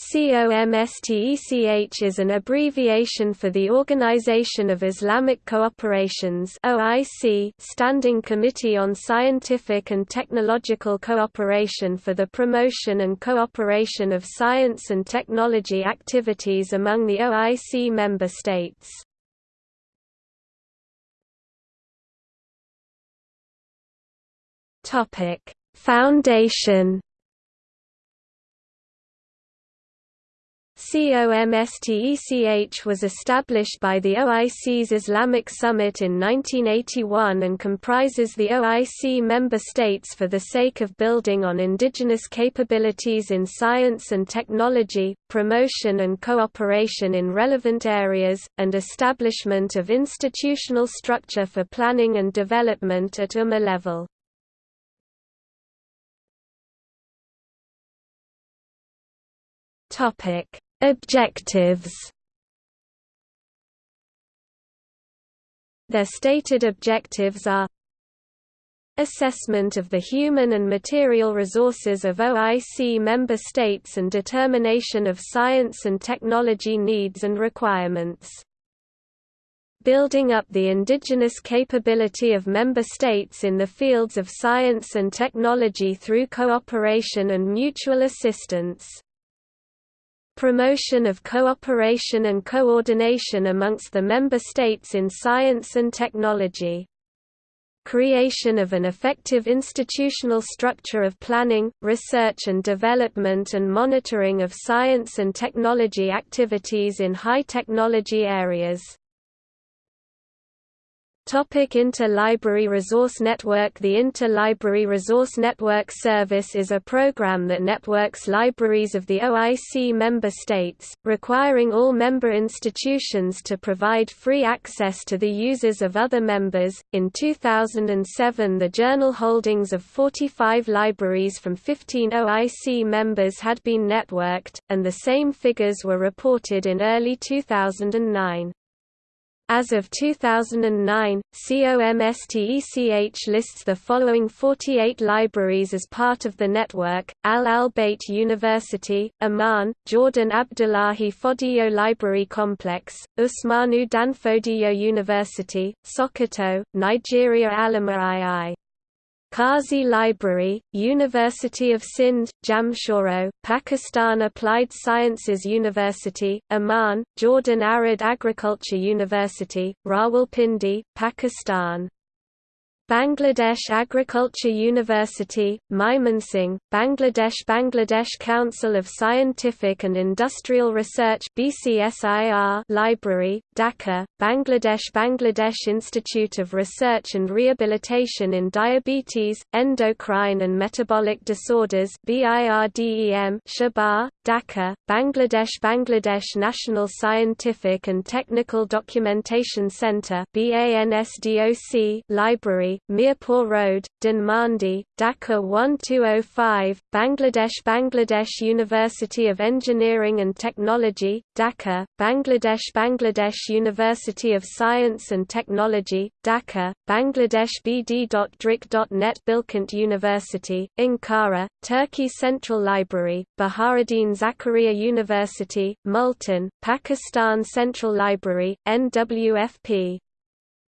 COMSTECH is an abbreviation for the Organization of Islamic Cooperations (OIC), Standing Committee on Scientific and Technological Cooperation for the promotion and cooperation of science and technology activities among the OIC member states. Foundation COMSTECH was established by the OIC's Islamic Summit in 1981 and comprises the OIC member states for the sake of building on indigenous capabilities in science and technology, promotion and cooperation in relevant areas, and establishment of institutional structure for planning and development at Ummah level. Topic Objectives Their stated objectives are Assessment of the human and material resources of OIC member states and determination of science and technology needs and requirements. Building up the indigenous capability of member states in the fields of science and technology through cooperation and mutual assistance promotion of cooperation and coordination amongst the member states in science and technology creation of an effective institutional structure of planning, research and development and monitoring of science and technology activities in high-technology areas. Topic Inter-Library Resource Network The Inter-Library Resource Network Service is a program that networks libraries of the OIC member states, requiring all member institutions to provide free access to the users of other members. In 2007, the journal holdings of 45 libraries from 15 OIC members had been networked, and the same figures were reported in early 2009. As of 2009, COMSTECH lists the following 48 libraries as part of the network, Al Bayt University, Amman, Jordan Abdullahi Fodiyo Library Complex, Usmanu Danfodiyo University, Sokoto, Nigeria Alima II. Kazi Library, University of Sindh, Jamshoro, Pakistan Applied Sciences University, Amman, Jordan Arid Agriculture University, Rawalpindi, Pakistan Bangladesh Agriculture University, Mymensingh, Bangladesh Bangladesh Council of Scientific and Industrial Research BCSIR Library, Dhaka, Bangladesh Bangladesh Institute of Research and Rehabilitation in Diabetes, Endocrine and Metabolic Disorders BIRDEM Sherbagh, Dhaka, Bangladesh Bangladesh National Scientific and Technical Documentation Centre BANSDOC Library, Mirpur Road, Dhanmondi, Dhaka 1205, Bangladesh Bangladesh University of Engineering and Technology, Dhaka, Bangladesh Bangladesh University of Science and Technology, Dhaka, Bangladesh BD.DRIC.net Bilkent University, Ankara, Turkey Central Library, Bahauddin Zakariya University, Multan, Pakistan Central Library, NWFP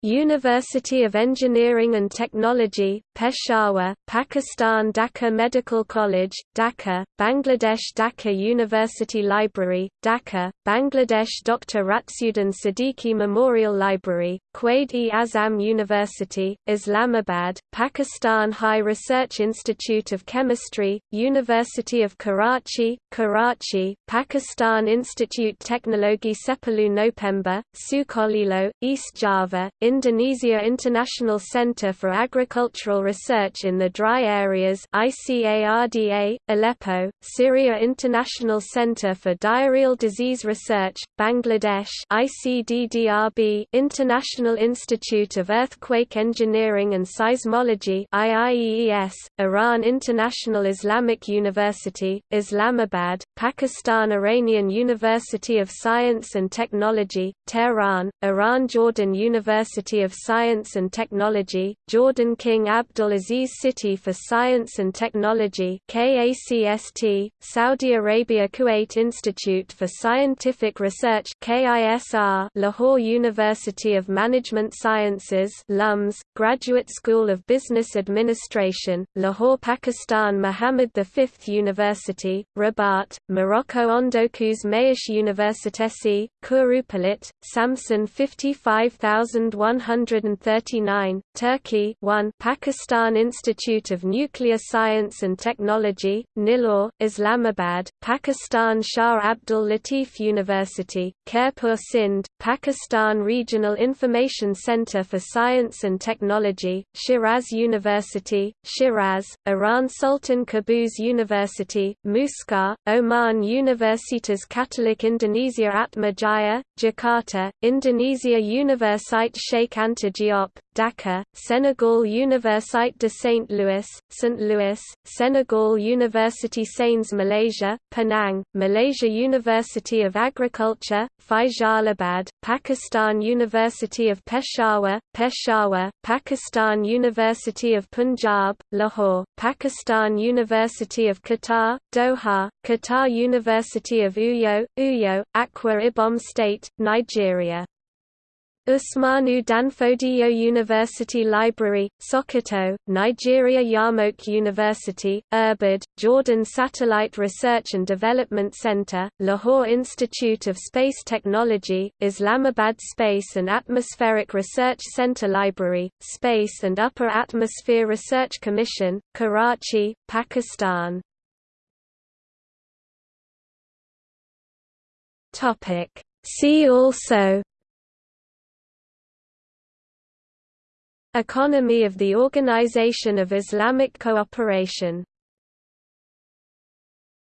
University of Engineering and Technology, Peshawar, Pakistan Dhaka Medical College, Dhaka, Bangladesh Dhaka University Library, Dhaka, Bangladesh Dr. Raziuddin Siddiqui Memorial Library, Quaid-e-Azam University, Islamabad, Pakistan High Research Institute of Chemistry, University of Karachi, Karachi, Pakistan Institute Teknologi Sepuluh November, Sukolilo, East Java, Indonesia International Center for Agricultural Research in the Dry Areas ICARDA, Aleppo, Syria International Center for Diarrheal Disease Research, Bangladesh ICDDRB International Institute of Earthquake Engineering and Seismology IIEES, Iran International Islamic University, Islamabad, Pakistan Iranian University of Science and Technology, Tehran, Iran Jordan University University of Science and Technology, Jordan King Abdulaziz City for Science and Technology KACST, Saudi Arabia Kuwait Institute for Scientific Research KISR, Lahore University of Management Sciences LUMS, Graduate School of Business Administration, Lahore Pakistan Muhammad V University, Rabat, Morocco Ondokuz Mayıs Universitesi, Kurupelit, Samsun 55001 139, Turkey 1 Pakistan Institute of Nuclear Science and Technology, Nilore, Islamabad, Pakistan Shah Abdul Latif University, Khairpur Sindh, Pakistan Regional Information Center for Science and Technology, Shiraz University, Shiraz, Iran Sultan Qaboos University, Muscat, Oman Universitas Catholic Indonesia Atma Jaya, Jakarta, Indonesia Universite Cheikh Anta Diop, Dakar, Senegal Universite de St. Louis, St. Louis, Senegal University Sains Malaysia, Penang, Malaysia University of Agriculture, Faisalabad, Pakistan University of Peshawar, Peshawar, Pakistan University of Punjab, Lahore, Pakistan University of Qatar, Doha, Qatar University of Uyo, Uyo, Akwa Ibom State, Nigeria. Usmanu Danfodiyo University Library, Sokoto, Nigeria Yarmouk University, Irbid, Jordan Satellite Research and Development Center, Lahore Institute of Space Technology, Islamabad Space and Atmospheric Research Center Library, Space and Upper Atmosphere Research Commission, Karachi, Pakistan. See also Economy of the Organization of Islamic Cooperation